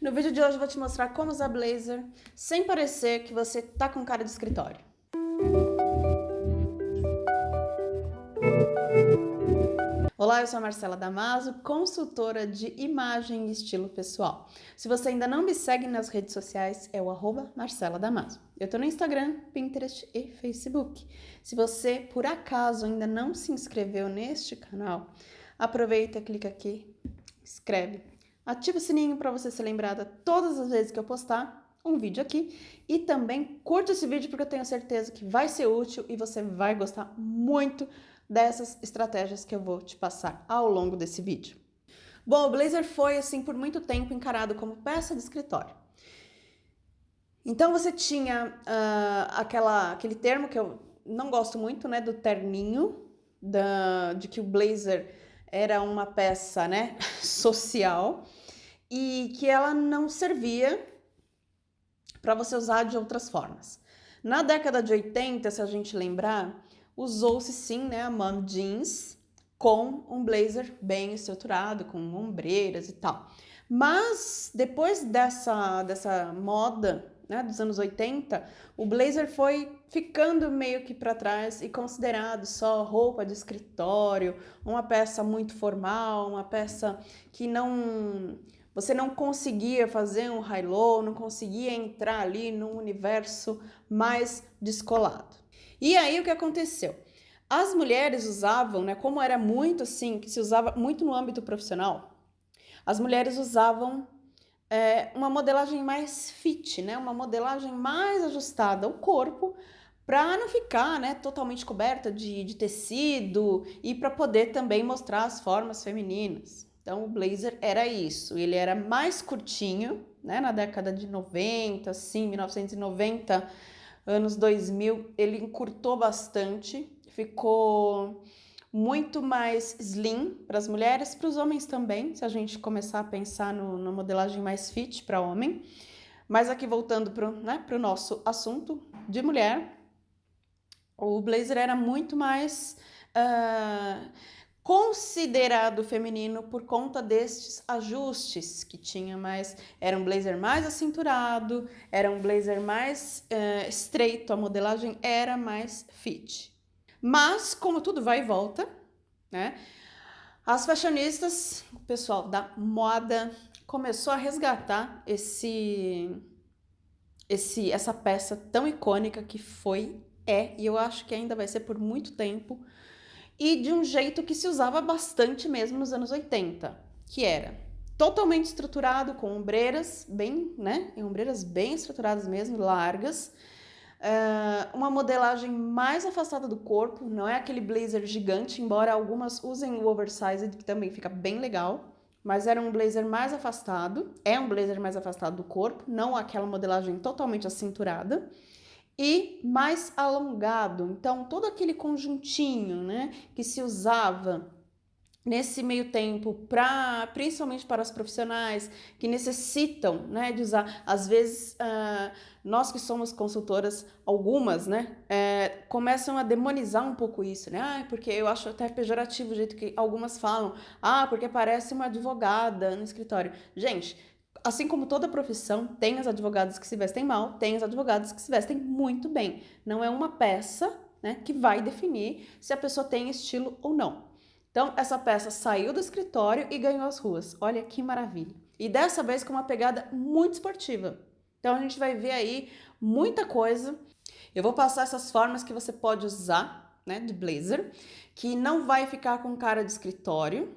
No vídeo de hoje eu vou te mostrar como usar blazer sem parecer que você tá com cara de escritório. Olá, eu sou a Marcela Damaso, consultora de imagem e estilo pessoal. Se você ainda não me segue nas redes sociais, é o arroba Marcela Damaso. Eu tô no Instagram, Pinterest e Facebook. Se você, por acaso, ainda não se inscreveu neste canal, aproveita, clica aqui, inscreve, ativa o sininho para você ser lembrada todas as vezes que eu postar um vídeo aqui e também curte esse vídeo porque eu tenho certeza que vai ser útil e você vai gostar muito dessas estratégias que eu vou te passar ao longo desse vídeo. Bom, o blazer foi assim por muito tempo encarado como peça de escritório. Então você tinha uh, aquela, aquele termo que eu não gosto muito, né, do terninho, da, de que o blazer era uma peça, né, social e que ela não servia para você usar de outras formas. Na década de 80, se a gente lembrar, usou-se sim né, a mom jeans com um blazer bem estruturado, com ombreiras e tal. Mas depois dessa, dessa moda né, dos anos 80, o blazer foi ficando meio que para trás e considerado só roupa de escritório, uma peça muito formal, uma peça que não você não conseguia fazer um high-low, não conseguia entrar ali num universo mais descolado. E aí o que aconteceu? As mulheres usavam, né, como era muito assim, que se usava muito no âmbito profissional, as mulheres usavam é, uma modelagem mais fit, né, uma modelagem mais ajustada ao corpo, para não ficar né, totalmente coberta de, de tecido e para poder também mostrar as formas femininas. Então o blazer era isso, ele era mais curtinho, né, na década de 90, assim, 1990, anos 2000, ele encurtou bastante, ficou muito mais slim para as mulheres, para os homens também, se a gente começar a pensar no, na modelagem mais fit para homem. Mas aqui voltando para né, o nosso assunto de mulher, o blazer era muito mais... Uh, considerado feminino por conta destes ajustes que tinha mais, era um blazer mais acinturado, era um blazer mais uh, estreito, a modelagem era mais fit. Mas, como tudo vai e volta, né, as fashionistas, o pessoal da moda, começou a resgatar esse, esse, essa peça tão icônica que foi, é, e eu acho que ainda vai ser por muito tempo, e de um jeito que se usava bastante mesmo nos anos 80, que era totalmente estruturado com ombreiras bem, né, ombreiras bem estruturadas mesmo, largas, uh, uma modelagem mais afastada do corpo, não é aquele blazer gigante, embora algumas usem o oversized, que também fica bem legal, mas era um blazer mais afastado, é um blazer mais afastado do corpo, não aquela modelagem totalmente acinturada, e mais alongado. Então, todo aquele conjuntinho né, que se usava nesse meio tempo, pra, principalmente para os profissionais que necessitam né, de usar, às vezes uh, nós que somos consultoras, algumas, né, é, começam a demonizar um pouco isso, né, ah, porque eu acho até pejorativo o jeito que algumas falam, ah, porque parece uma advogada no escritório. Gente, assim como toda profissão, tem as advogadas que se vestem mal, tem as advogadas que se vestem muito bem. Não é uma peça né, que vai definir se a pessoa tem estilo ou não. Então, essa peça saiu do escritório e ganhou as ruas. Olha que maravilha. E dessa vez com uma pegada muito esportiva. Então, a gente vai ver aí muita coisa. Eu vou passar essas formas que você pode usar, né, de blazer, que não vai ficar com cara de escritório,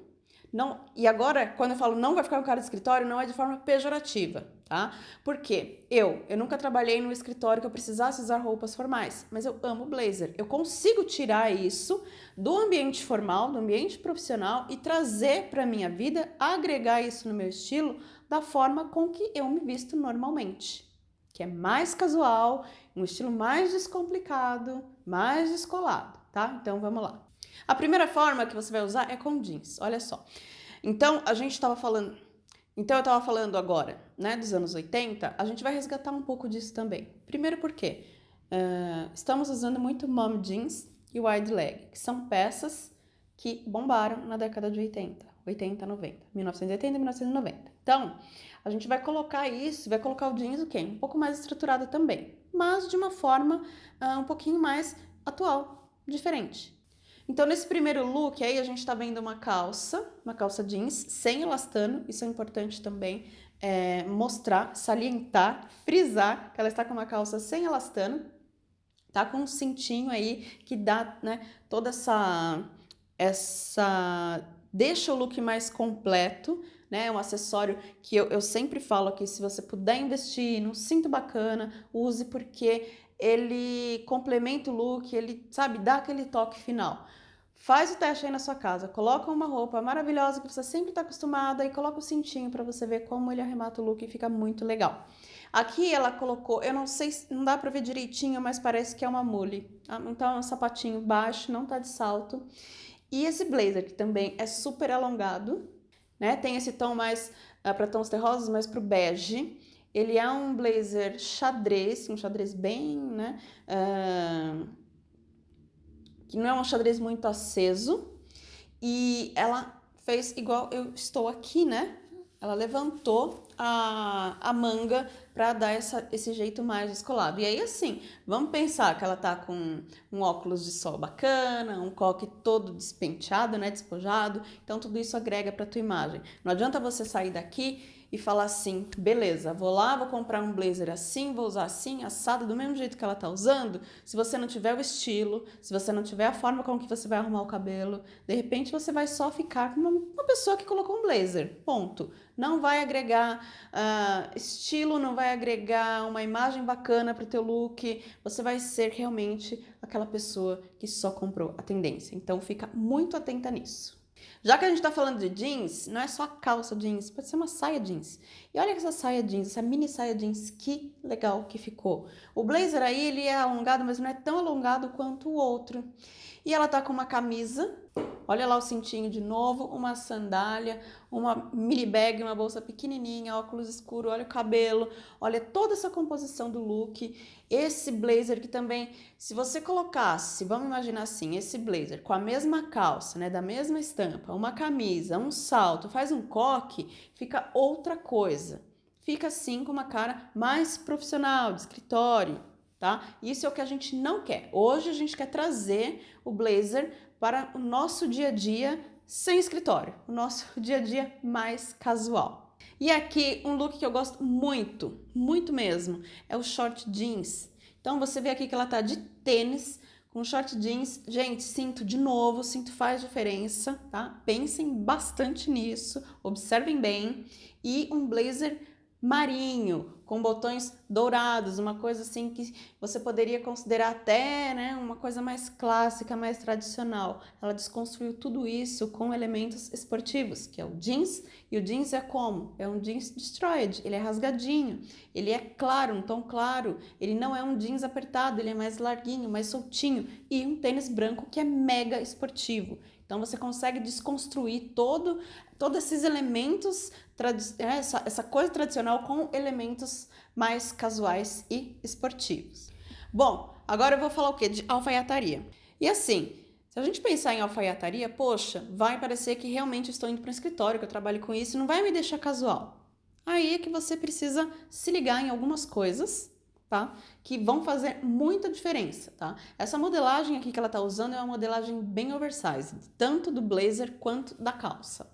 não, e agora, quando eu falo não vai ficar com cara de escritório, não é de forma pejorativa, tá? Porque eu, eu nunca trabalhei num escritório que eu precisasse usar roupas formais, mas eu amo blazer. Eu consigo tirar isso do ambiente formal, do ambiente profissional e trazer para minha vida, agregar isso no meu estilo da forma com que eu me visto normalmente, que é mais casual, um estilo mais descomplicado, mais descolado, tá? Então vamos lá. A primeira forma que você vai usar é com jeans, olha só. Então, a gente estava falando... Então, eu estava falando agora, né, dos anos 80, a gente vai resgatar um pouco disso também. Primeiro porque uh, estamos usando muito mom jeans e wide leg, que são peças que bombaram na década de 80, 80, 90, 1980 e 1990. Então, a gente vai colocar isso, vai colocar o jeans o quê? Um pouco mais estruturado também, mas de uma forma uh, um pouquinho mais atual, diferente. Então, nesse primeiro look aí, a gente tá vendo uma calça, uma calça jeans sem elastano, isso é importante também é, mostrar, salientar, frisar que ela está com uma calça sem elastano, tá com um cintinho aí que dá, né, toda essa, essa, deixa o look mais completo, né, um acessório que eu, eu sempre falo aqui, se você puder investir num cinto bacana, use porque ele complementa o look, ele, sabe, dá aquele toque final. Faz o teste aí na sua casa, coloca uma roupa maravilhosa que você sempre está acostumada e coloca o cintinho para você ver como ele arremata o look e fica muito legal. Aqui ela colocou, eu não sei, não dá para ver direitinho, mas parece que é uma mule. Ah, então é um sapatinho baixo, não tá de salto. E esse blazer que também é super alongado, né? Tem esse tom mais uh, para tons terrosos, mais pro bege. Ele é um blazer xadrez, um xadrez bem, né? Uh, que não é um xadrez muito aceso. E ela fez igual eu estou aqui, né? Ela levantou a, a manga para dar essa, esse jeito mais descolado. E aí, assim, vamos pensar que ela tá com um óculos de sol bacana, um coque todo despenteado, né, despojado. Então, tudo isso agrega para tua imagem. Não adianta você sair daqui e falar assim, beleza, vou lá, vou comprar um blazer assim, vou usar assim, assado, do mesmo jeito que ela tá usando, se você não tiver o estilo, se você não tiver a forma com que você vai arrumar o cabelo, de repente você vai só ficar com uma, uma pessoa que colocou um blazer, ponto. Não vai agregar uh, estilo, não vai agregar uma imagem bacana para o teu look, você vai ser realmente aquela pessoa que só comprou a tendência. Então fica muito atenta nisso. Já que a gente tá falando de jeans, não é só calça jeans, pode ser uma saia jeans. E olha essa saia jeans, essa mini saia jeans, que legal que ficou. O blazer aí, ele é alongado, mas não é tão alongado quanto o outro. E ela tá com uma camisa Olha lá o cintinho de novo, uma sandália, uma mini bag, uma bolsa pequenininha, óculos escuro, olha o cabelo, olha toda essa composição do look. Esse blazer que também, se você colocasse, vamos imaginar assim, esse blazer com a mesma calça, né, da mesma estampa, uma camisa, um salto, faz um coque, fica outra coisa. Fica assim com uma cara mais profissional, de escritório, tá? Isso é o que a gente não quer. Hoje a gente quer trazer o blazer para o nosso dia a dia sem escritório, o nosso dia a dia mais casual. E aqui um look que eu gosto muito, muito mesmo, é o short jeans. Então você vê aqui que ela tá de tênis, com short jeans. Gente, cinto de novo, cinto faz diferença, tá? Pensem bastante nisso, observem bem. E um blazer marinho, com botões dourados, uma coisa assim que você poderia considerar até né, uma coisa mais clássica, mais tradicional. Ela desconstruiu tudo isso com elementos esportivos, que é o jeans, e o jeans é como? É um jeans destroyed, ele é rasgadinho, ele é claro, um tom claro, ele não é um jeans apertado, ele é mais larguinho, mais soltinho, e um tênis branco que é mega esportivo. Então você consegue desconstruir todo, todos esses elementos, é, essa, essa coisa tradicional com elementos mais casuais e esportivos. Bom, agora eu vou falar o que? De alfaiataria. E assim, se a gente pensar em alfaiataria, poxa, vai parecer que realmente estou indo para um escritório, que eu trabalho com isso, não vai me deixar casual. Aí é que você precisa se ligar em algumas coisas tá? Que vão fazer muita diferença, tá? Essa modelagem aqui que ela tá usando é uma modelagem bem oversized, tanto do blazer quanto da calça.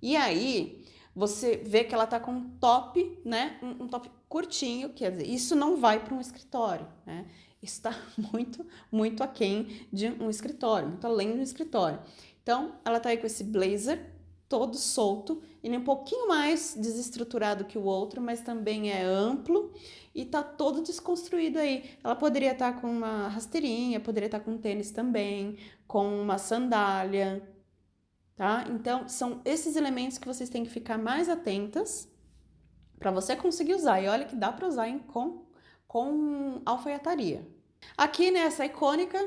E aí, você vê que ela tá com um top, né? Um, um top curtinho, quer dizer, isso não vai para um escritório, né? Está muito, muito aquém de um escritório, muito além de um escritório. Então, ela tá aí com esse blazer todo solto, ele é um pouquinho mais desestruturado que o outro, mas também é amplo e tá todo desconstruído aí. Ela poderia estar tá com uma rasteirinha, poderia estar tá com um tênis também, com uma sandália, tá? Então, são esses elementos que vocês têm que ficar mais atentas para você conseguir usar. E olha que dá para usar hein, com, com alfaiataria. Aqui nessa icônica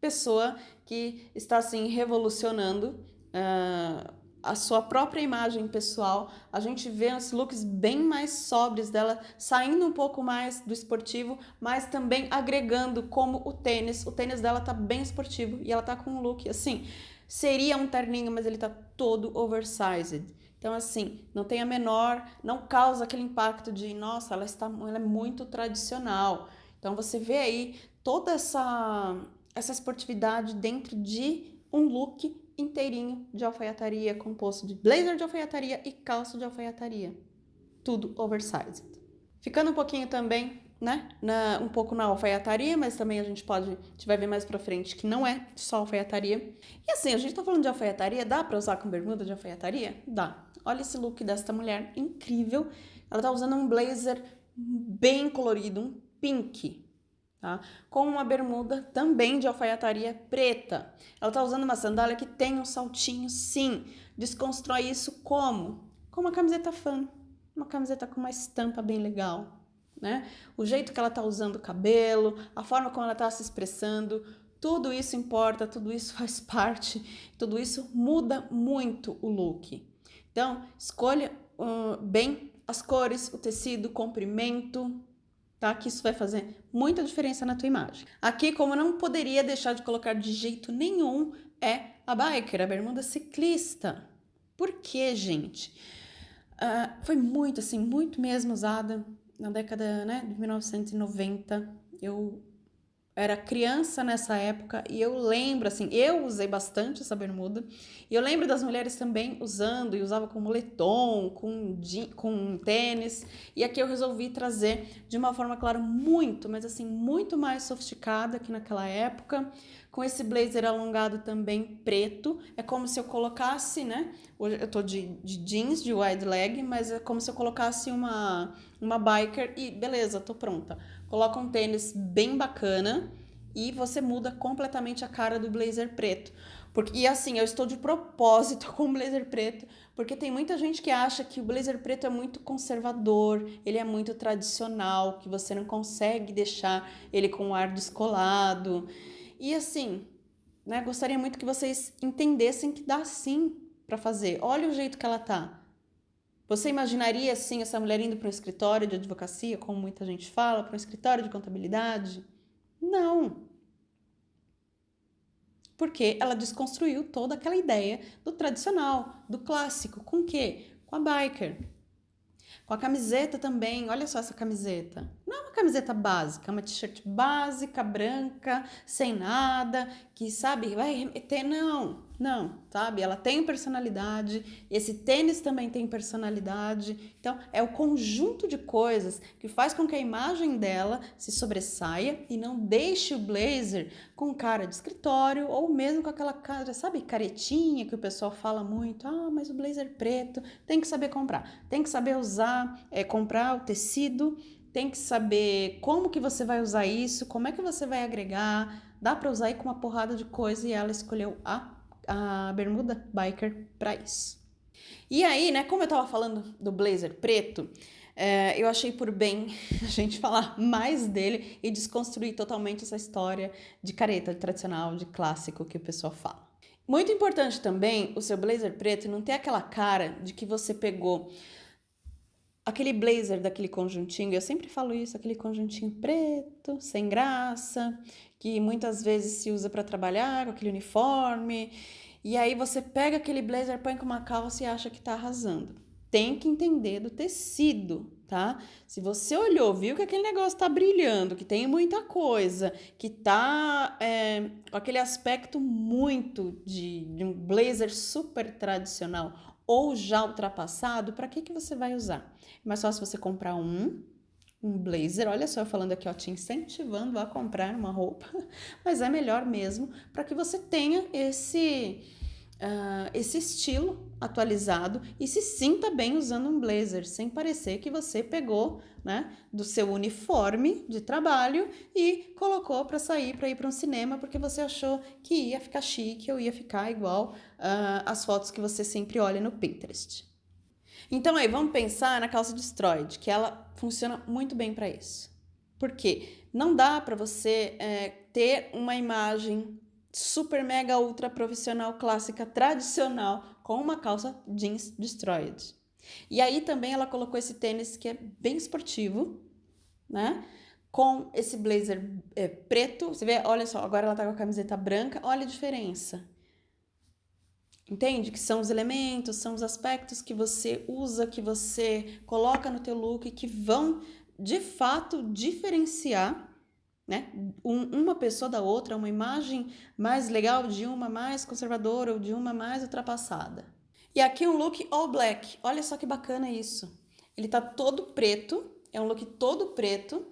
pessoa que está assim revolucionando uh, a sua própria imagem pessoal, a gente vê os looks bem mais sóbrios dela, saindo um pouco mais do esportivo, mas também agregando como o tênis. O tênis dela tá bem esportivo e ela tá com um look assim, seria um terninho, mas ele tá todo oversized. Então, assim, não tem a menor, não causa aquele impacto de, nossa, ela, está, ela é muito tradicional. Então, você vê aí toda essa, essa esportividade dentro de um look inteirinho de alfaiataria, composto de blazer de alfaiataria e calça de alfaiataria. Tudo oversized. Ficando um pouquinho também, né, na, um pouco na alfaiataria, mas também a gente pode, a gente vai ver mais pra frente que não é só alfaiataria. E assim, a gente tá falando de alfaiataria, dá pra usar com bermuda de alfaiataria? Dá. Olha esse look desta mulher, incrível. Ela tá usando um blazer bem colorido, um pink, tá? Com uma bermuda também de alfaiataria preta. Ela tá usando uma sandália que tem um saltinho, sim. Desconstrói isso como? Com uma camiseta fã. Uma camiseta com uma estampa bem legal, né? O jeito que ela tá usando o cabelo, a forma como ela tá se expressando, tudo isso importa, tudo isso faz parte, tudo isso muda muito o look. Então, escolha uh, bem as cores, o tecido, o comprimento, tá? Que isso vai fazer muita diferença na tua imagem. Aqui, como não poderia deixar de colocar de jeito nenhum, é a biker, a bermuda ciclista. Por quê, gente? Uh, foi muito, assim, muito mesmo usada na década né, de 1990. Eu era criança nessa época e eu lembro, assim, eu usei bastante essa bermuda. E eu lembro das mulheres também usando e usava com moletom, com, com tênis. E aqui eu resolvi trazer de uma forma, claro, muito, mas assim, muito mais sofisticada que naquela época. Com esse blazer alongado também preto. É como se eu colocasse, né? Hoje eu tô de, de jeans, de wide leg, mas é como se eu colocasse uma, uma biker e beleza, tô pronta coloca um tênis bem bacana e você muda completamente a cara do blazer preto. Porque, e assim, eu estou de propósito com o blazer preto, porque tem muita gente que acha que o blazer preto é muito conservador, ele é muito tradicional, que você não consegue deixar ele com um ar descolado. E assim, né, gostaria muito que vocês entendessem que dá sim para fazer. Olha o jeito que ela tá. Você imaginaria, assim, essa mulher indo para um escritório de advocacia, como muita gente fala, para um escritório de contabilidade? Não. Porque ela desconstruiu toda aquela ideia do tradicional, do clássico. Com o quê? Com a biker. Com a camiseta também. Olha só essa camiseta. Não é uma camiseta básica, é uma t-shirt básica, branca, sem nada, que sabe, vai remeter. Não, não, sabe? Ela tem personalidade, esse tênis também tem personalidade. Então, é o conjunto de coisas que faz com que a imagem dela se sobressaia e não deixe o blazer com cara de escritório ou mesmo com aquela cara, sabe, caretinha que o pessoal fala muito. Ah, mas o blazer preto tem que saber comprar, tem que saber usar, é, comprar o tecido, tem que saber como que você vai usar isso, como é que você vai agregar. Dá para usar aí com uma porrada de coisa e ela escolheu a a bermuda biker para isso. E aí, né, como eu tava falando do blazer preto, é, eu achei por bem a gente falar mais dele e desconstruir totalmente essa história de careta de tradicional, de clássico que o pessoal fala. Muito importante também o seu blazer preto não ter aquela cara de que você pegou aquele blazer daquele conjuntinho, eu sempre falo isso, aquele conjuntinho preto, sem graça, que muitas vezes se usa para trabalhar com aquele uniforme, e aí você pega aquele blazer, põe com uma calça e acha que tá arrasando. Tem que entender do tecido, tá? Se você olhou, viu que aquele negócio tá brilhando, que tem muita coisa, que tá é, com aquele aspecto muito de, de um blazer super tradicional ou já ultrapassado, para que, que você vai usar? É mais fácil você comprar um um blazer. Olha só, eu falando aqui, ó, te incentivando a comprar uma roupa, mas é melhor mesmo para que você tenha esse, uh, esse estilo atualizado e se sinta bem usando um blazer, sem parecer que você pegou né, do seu uniforme de trabalho e colocou para sair, para ir para um cinema, porque você achou que ia ficar chique ou ia ficar igual uh, as fotos que você sempre olha no Pinterest. Então aí, vamos pensar na calça destroyed, que ela funciona muito bem para isso. Por quê? Não dá para você é, ter uma imagem super mega ultra profissional clássica tradicional com uma calça jeans destroyed. E aí também ela colocou esse tênis que é bem esportivo, né? Com esse blazer é, preto. Você vê, olha só, agora ela tá com a camiseta branca, olha a diferença. Entende? Que são os elementos, são os aspectos que você usa, que você coloca no teu look, que vão de fato diferenciar né? Um, uma pessoa da outra, uma imagem mais legal de uma mais conservadora ou de uma mais ultrapassada. E aqui um look all black. Olha só que bacana isso. Ele tá todo preto, é um look todo preto.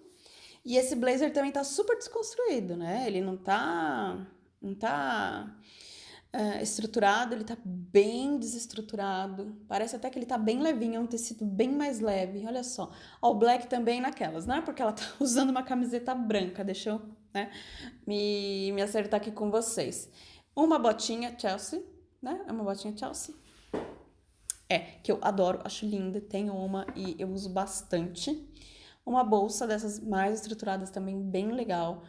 E esse blazer também tá super desconstruído, né? Ele não tá não tá uh, estruturado, ele tá bem desestruturado. Parece até que ele tá bem levinho, é um tecido bem mais leve. Olha só. All black também naquelas, não é porque ela tá usando uma camiseta branca, deixa eu né, me, me acertar aqui com vocês. Uma botinha Chelsea, né? É uma botinha Chelsea. É, que eu adoro, acho linda, tenho uma e eu uso bastante. Uma bolsa dessas mais estruturadas também, bem legal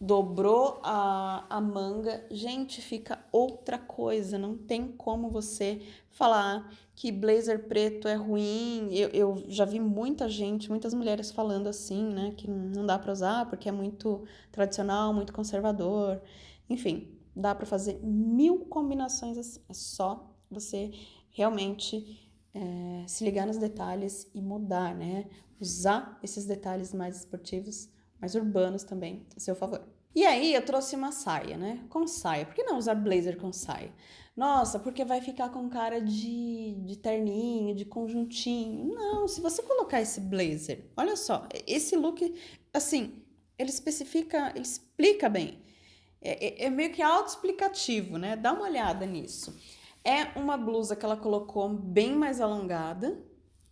dobrou a, a manga, gente, fica outra coisa. Não tem como você falar que blazer preto é ruim. Eu, eu já vi muita gente, muitas mulheres falando assim, né? Que não dá para usar porque é muito tradicional, muito conservador. Enfim, dá para fazer mil combinações assim. É só você realmente é, se ligar nos detalhes e mudar, né? Usar esses detalhes mais esportivos mais urbanos também, a seu favor. E aí eu trouxe uma saia, né? Com saia. Por que não usar blazer com saia? Nossa, porque vai ficar com cara de, de terninho, de conjuntinho. Não, se você colocar esse blazer, olha só, esse look, assim, ele especifica, ele explica bem. É, é, é meio que autoexplicativo, né? Dá uma olhada nisso. É uma blusa que ela colocou bem mais alongada,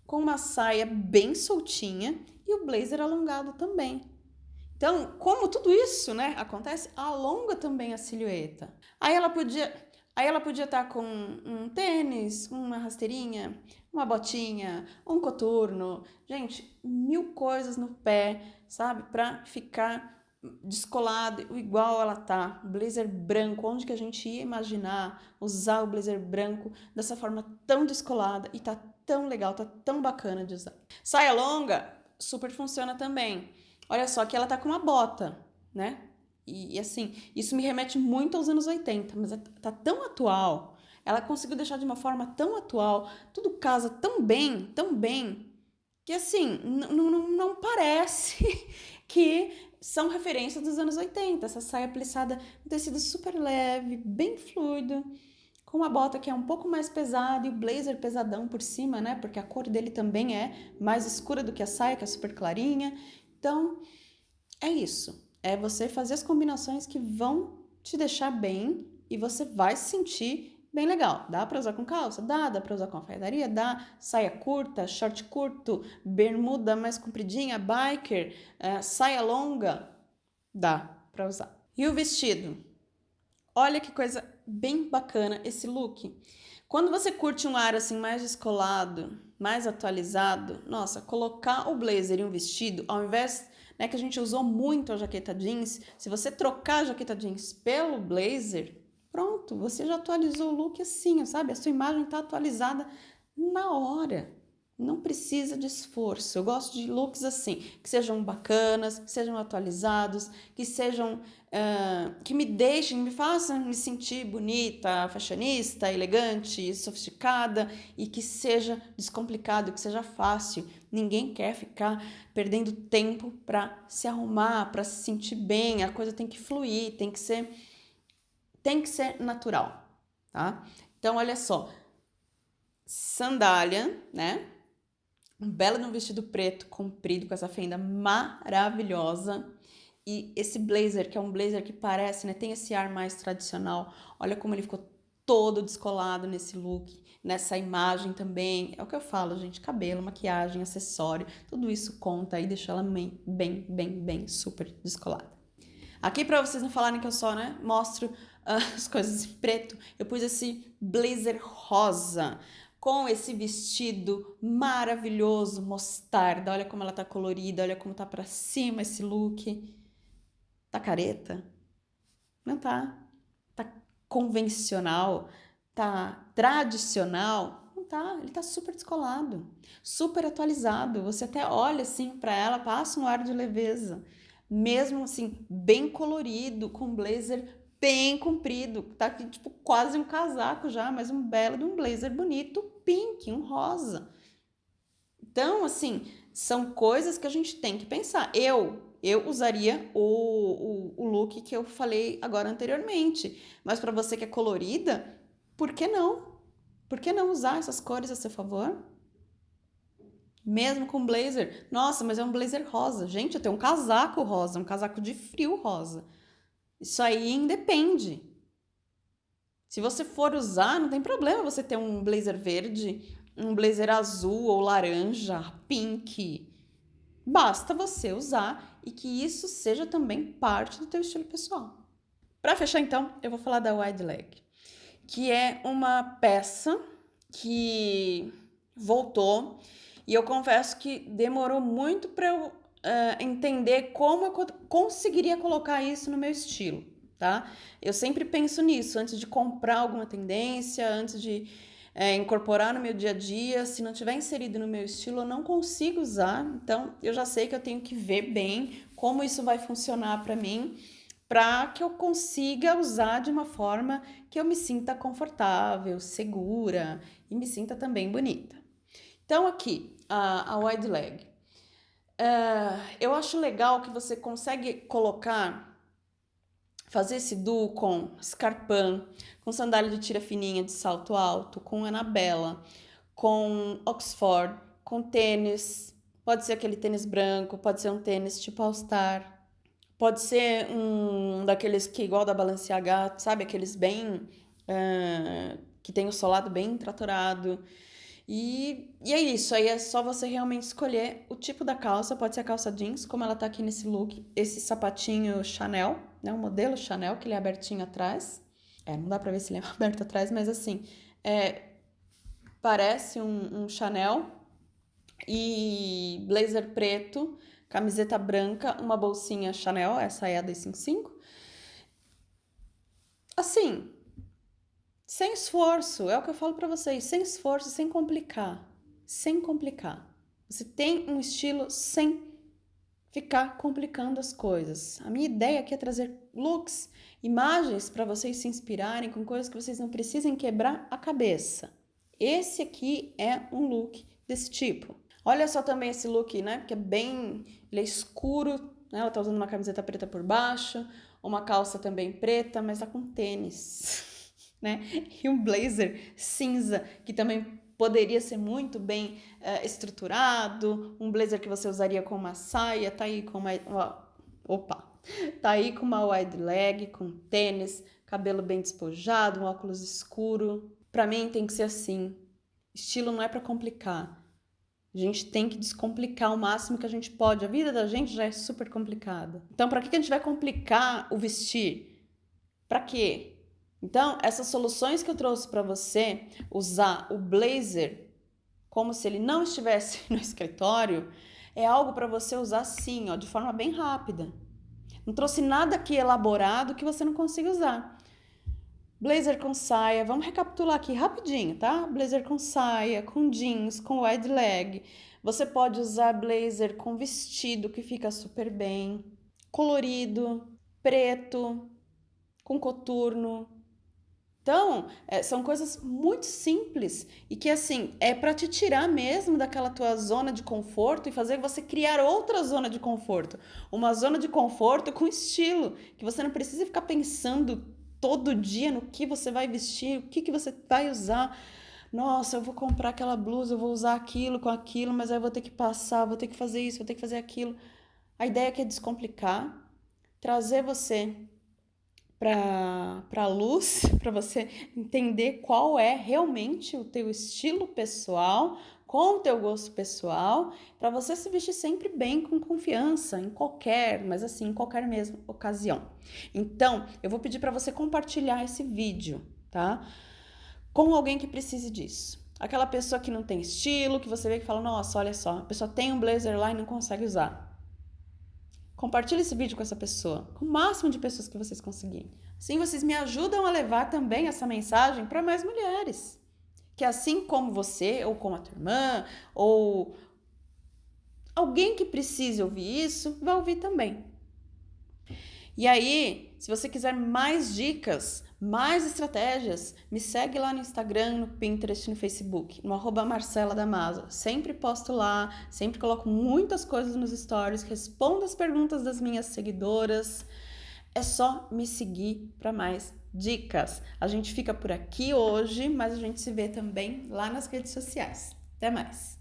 com uma saia bem soltinha e o blazer alongado também. Então, como tudo isso, né, acontece, alonga também a silhueta. Aí ela podia, aí ela podia estar tá com um tênis, uma rasteirinha, uma botinha, um coturno, gente, mil coisas no pé, sabe, para ficar descolado, igual ela tá, blazer branco, onde que a gente ia imaginar usar o blazer branco dessa forma tão descolada e tá tão legal, tá tão bacana de usar. Saia longa, super funciona também. Olha só que ela tá com uma bota, né? E, e, assim, isso me remete muito aos anos 80, mas é, tá tão atual. Ela conseguiu deixar de uma forma tão atual, tudo casa tão bem, tão bem, que assim, não, parece que são referências dos anos 80. Essa saia plissada, um tecido super leve, bem fluido, com uma bota que é um pouco mais pesada e o blazer pesadão por cima, né? Porque a cor dele também é mais escura do que a saia, que é super clarinha. Então, é isso. É você fazer as combinações que vão te deixar bem e você vai se sentir bem legal. Dá para usar com calça? Dá. Dá para usar com alfaiataria? Dá. Saia curta, short curto, bermuda mais compridinha, biker, é, saia longa? Dá para usar. E o vestido? Olha que coisa bem bacana esse look. Quando você curte um ar assim mais descolado, mais atualizado, nossa, colocar o blazer e um vestido, ao invés né, que a gente usou muito a jaqueta jeans, se você trocar a jaqueta jeans pelo blazer, pronto, você já atualizou o look assim, sabe? A sua imagem está atualizada na hora. Não precisa de esforço. Eu gosto de looks assim, que sejam bacanas, que sejam atualizados, que sejam. Uh, que me deixem, me façam me sentir bonita, fashionista, elegante, sofisticada e que seja descomplicado, que seja fácil. Ninguém quer ficar perdendo tempo para se arrumar, para se sentir bem. A coisa tem que fluir, tem que ser. Tem que ser natural, tá? Então, olha só. Sandália, né? Um belo vestido preto comprido com essa fenda maravilhosa. E esse blazer, que é um blazer que parece, né, tem esse ar mais tradicional. Olha como ele ficou todo descolado nesse look, nessa imagem também. É o que eu falo, gente, cabelo, maquiagem, acessório, tudo isso conta e deixa ela bem, bem, bem, bem super descolada. Aqui para vocês não falarem que eu só, né, mostro uh, as coisas em preto, eu pus esse blazer rosa com esse vestido maravilhoso, mostarda. Olha como ela tá colorida, olha como tá para cima esse look. Tá careta? Não tá. Tá convencional, tá tradicional. Não tá, ele tá super descolado, super atualizado. Você até olha assim para ela, passa um ar de leveza. Mesmo assim, bem colorido, com blazer bem comprido, tá aqui tipo quase um casaco já, mas um belo de um blazer bonito, pink, um rosa. Então, assim, são coisas que a gente tem que pensar. Eu, eu usaria o, o, o look que eu falei agora anteriormente, mas para você que é colorida, por que não? Por que não usar essas cores a seu favor? Mesmo com blazer. Nossa, mas é um blazer rosa. Gente, eu tenho um casaco rosa, um casaco de frio rosa. Isso aí independe. Se você for usar, não tem problema você ter um blazer verde, um blazer azul ou laranja, pink. Basta você usar e que isso seja também parte do teu estilo pessoal. Para fechar então, eu vou falar da wide leg, que é uma peça que voltou e eu confesso que demorou muito para eu uh, entender como eu conseguiria colocar isso no meu estilo, tá? Eu sempre penso nisso antes de comprar alguma tendência, antes de é, incorporar no meu dia a dia. Se não tiver inserido no meu estilo, eu não consigo usar. Então, eu já sei que eu tenho que ver bem como isso vai funcionar para mim, para que eu consiga usar de uma forma que eu me sinta confortável, segura e me sinta também bonita. Então, aqui, a, a wide leg. Uh, eu acho legal que você consegue colocar, fazer esse duo com escarpão, com sandália de tira fininha de salto alto, com anabela, com oxford, com tênis, pode ser aquele tênis branco, pode ser um tênis tipo All Star, pode ser um daqueles que igual da Balenciaga, sabe, aqueles bem, uh, que tem o solado bem tratorado, e, e é isso, aí é só você realmente escolher o tipo da calça, pode ser a calça jeans, como ela tá aqui nesse look, esse sapatinho Chanel, né, o modelo Chanel, que ele é abertinho atrás, é, não dá pra ver se ele é aberto atrás, mas assim, é, parece um, um Chanel, e blazer preto, camiseta branca, uma bolsinha Chanel, essa é a 255, assim, sem esforço, é o que eu falo para vocês, sem esforço, sem complicar, sem complicar. Você tem um estilo sem ficar complicando as coisas. A minha ideia aqui é trazer looks, imagens para vocês se inspirarem com coisas que vocês não precisem quebrar a cabeça. Esse aqui é um look desse tipo. Olha só também esse look, né? Que é bem, ele é escuro, né? Ela tá usando uma camiseta preta por baixo, uma calça também preta, mas tá com tênis. né? E um blazer cinza, que também poderia ser muito bem uh, estruturado, um blazer que você usaria com uma saia, tá aí com uma... Opa! Tá aí com uma wide leg, com tênis, cabelo bem despojado, um óculos escuro. Para mim tem que ser assim. Estilo não é para complicar. A gente tem que descomplicar o máximo que a gente pode. A vida da gente já é super complicada. Então, para que a gente vai complicar o vestir? Para quê? Então, essas soluções que eu trouxe para você, usar o blazer como se ele não estivesse no escritório, é algo para você usar sim, ó, de forma bem rápida. Não trouxe nada aqui elaborado que você não consiga usar. Blazer com saia, vamos recapitular aqui rapidinho, tá? Blazer com saia, com jeans, com wide leg. Você pode usar blazer com vestido que fica super bem, colorido, preto, com coturno, então, é, são coisas muito simples e que, assim, é para te tirar mesmo daquela tua zona de conforto e fazer você criar outra zona de conforto. Uma zona de conforto com estilo, que você não precisa ficar pensando todo dia no que você vai vestir, o que, que você vai usar. Nossa, eu vou comprar aquela blusa, eu vou usar aquilo com aquilo, mas aí eu vou ter que passar, vou ter que fazer isso, vou ter que fazer aquilo. A ideia aqui é descomplicar, trazer você para a luz, para você entender qual é realmente o teu estilo pessoal, com o teu gosto pessoal, para você se vestir sempre bem, com confiança, em qualquer, mas assim, em qualquer mesma ocasião. Então, eu vou pedir para você compartilhar esse vídeo, tá? Com alguém que precise disso. Aquela pessoa que não tem estilo, que você vê que fala, nossa, olha só, a pessoa tem um blazer lá e não consegue usar. Compartilhe esse vídeo com essa pessoa, com o máximo de pessoas que vocês conseguirem. Assim vocês me ajudam a levar também essa mensagem para mais mulheres. Que assim como você, ou como a tua irmã, ou alguém que precise ouvir isso, vai ouvir também. E aí, se você quiser mais dicas, mais estratégias, me segue lá no Instagram, no Pinterest, no Facebook, no arroba Marcela Damaso. Sempre posto lá, sempre coloco muitas coisas nos stories, respondo as perguntas das minhas seguidoras. É só me seguir para mais dicas. A gente fica por aqui hoje, mas a gente se vê também lá nas redes sociais. Até mais!